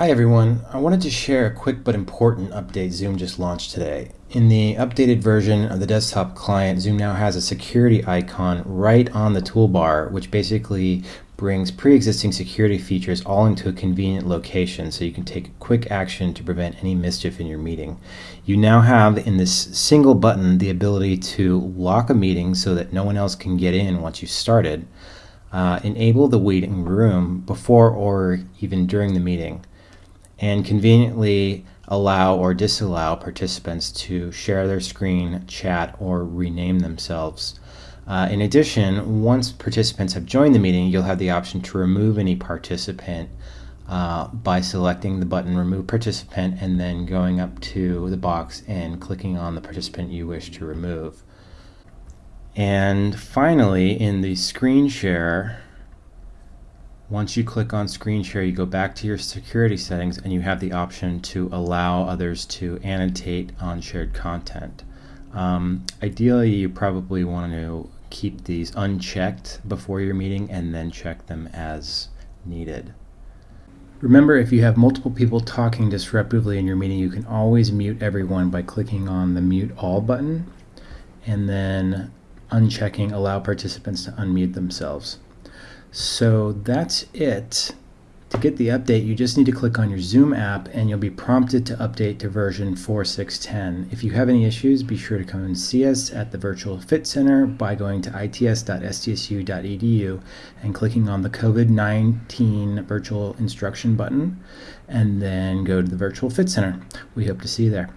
Hi everyone, I wanted to share a quick but important update Zoom just launched today. In the updated version of the desktop client, Zoom now has a security icon right on the toolbar, which basically brings pre-existing security features all into a convenient location so you can take quick action to prevent any mischief in your meeting. You now have in this single button the ability to lock a meeting so that no one else can get in once you've started, uh, enable the waiting room before or even during the meeting, and conveniently allow or disallow participants to share their screen, chat, or rename themselves. Uh, in addition, once participants have joined the meeting, you'll have the option to remove any participant uh, by selecting the button Remove Participant and then going up to the box and clicking on the participant you wish to remove. And finally, in the screen share, once you click on screen share, you go back to your security settings and you have the option to allow others to annotate on shared content. Um, ideally, you probably want to keep these unchecked before your meeting and then check them as needed. Remember, if you have multiple people talking disruptively in your meeting, you can always mute everyone by clicking on the mute all button and then unchecking allow participants to unmute themselves. So that's it. To get the update, you just need to click on your Zoom app and you'll be prompted to update to version 4610. If you have any issues, be sure to come and see us at the Virtual Fit Center by going to its.stsu.edu and clicking on the COVID-19 virtual instruction button and then go to the Virtual Fit Center. We hope to see you there.